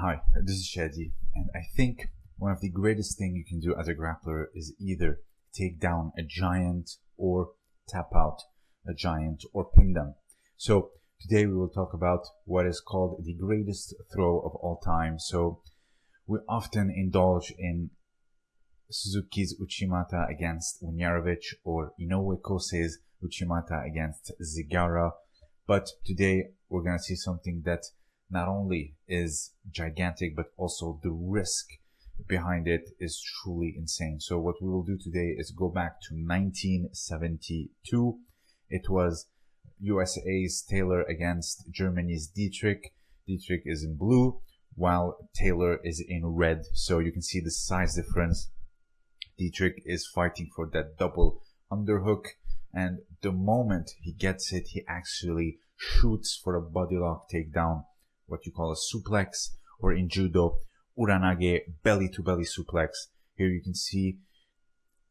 Hi, this is Shadi, and I think one of the greatest thing you can do as a grappler is either take down a giant or tap out a giant or pin them. So today we will talk about what is called the greatest throw of all time. So we often indulge in Suzuki's Uchimata against Unyarovich or Inoue Kosei's Uchimata against Zigara. But today we're going to see something that not only is gigantic, but also the risk behind it is truly insane. So what we will do today is go back to 1972. It was USA's Taylor against Germany's Dietrich. Dietrich is in blue while Taylor is in red. So you can see the size difference. Dietrich is fighting for that double underhook. And the moment he gets it, he actually shoots for a body lock takedown what you call a suplex, or in judo, uranage, belly to belly suplex. Here you can see,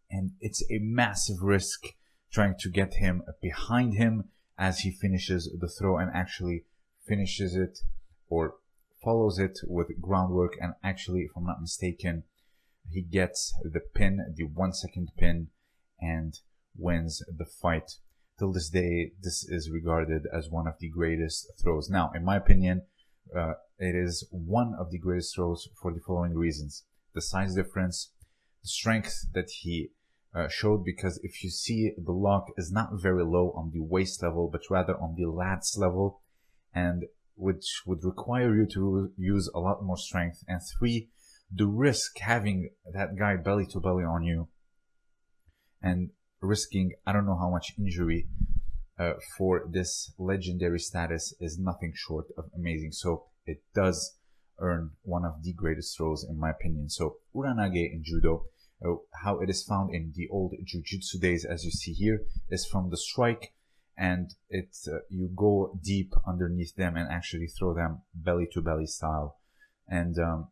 and it's a massive risk trying to get him behind him as he finishes the throw and actually finishes it or follows it with groundwork. And actually, if I'm not mistaken, he gets the pin, the one second pin, and wins the fight. Till this day, this is regarded as one of the greatest throws. Now, in my opinion, uh, it is one of the greatest throws for the following reasons. The size difference, the strength that he uh, showed, because if you see the lock is not very low on the waist level, but rather on the lats level, and which would require you to use a lot more strength. And three, the risk having that guy belly to belly on you and risking I don't know how much injury uh, for this legendary status is nothing short of amazing. So it does earn one of the greatest throws in my opinion. So Uranage in Judo, uh, how it is found in the old Jiu-Jitsu days, as you see here, is from the strike and it uh, you go deep underneath them and actually throw them belly to belly style. And um,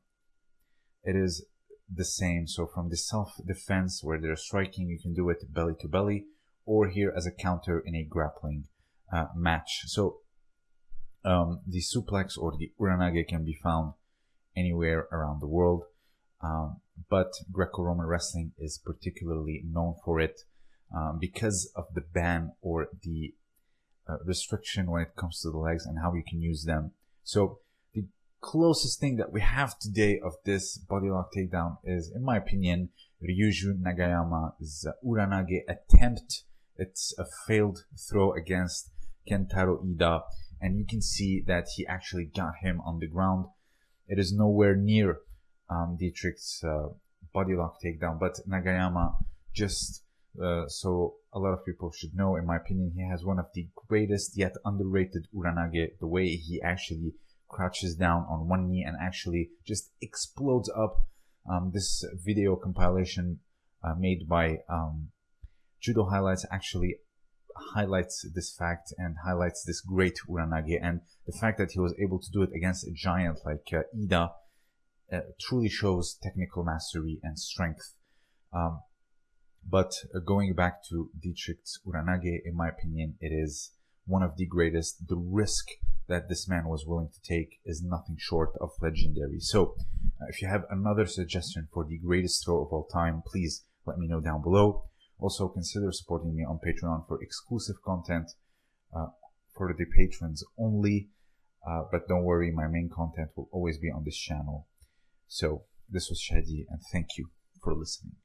it is the same. So from the self defense where they're striking, you can do it belly to belly or here as a counter in a grappling uh, match. So um, the suplex or the uranage can be found anywhere around the world, um, but Greco-Roman wrestling is particularly known for it um, because of the ban or the uh, restriction when it comes to the legs and how you can use them. So the closest thing that we have today of this body lock takedown is, in my opinion, Ryuju Nagayama's Uranage attempt it's a failed throw against Kentaro Ida, and you can see that he actually got him on the ground. It is nowhere near um, Dietrich's uh, body lock takedown, but Nagayama just uh, so a lot of people should know, in my opinion, he has one of the greatest yet underrated uranage. The way he actually crouches down on one knee and actually just explodes up. Um, this video compilation uh, made by um, Judo Highlights actually highlights this fact and highlights this great Uranage and the fact that he was able to do it against a giant like uh, Ida uh, truly shows technical mastery and strength. Um, but uh, going back to Dietrich's Uranage, in my opinion, it is one of the greatest. The risk that this man was willing to take is nothing short of legendary. So, uh, if you have another suggestion for the greatest throw of all time, please let me know down below. Also, consider supporting me on Patreon for exclusive content uh, for the patrons only. Uh, but don't worry, my main content will always be on this channel. So, this was Shadi, and thank you for listening.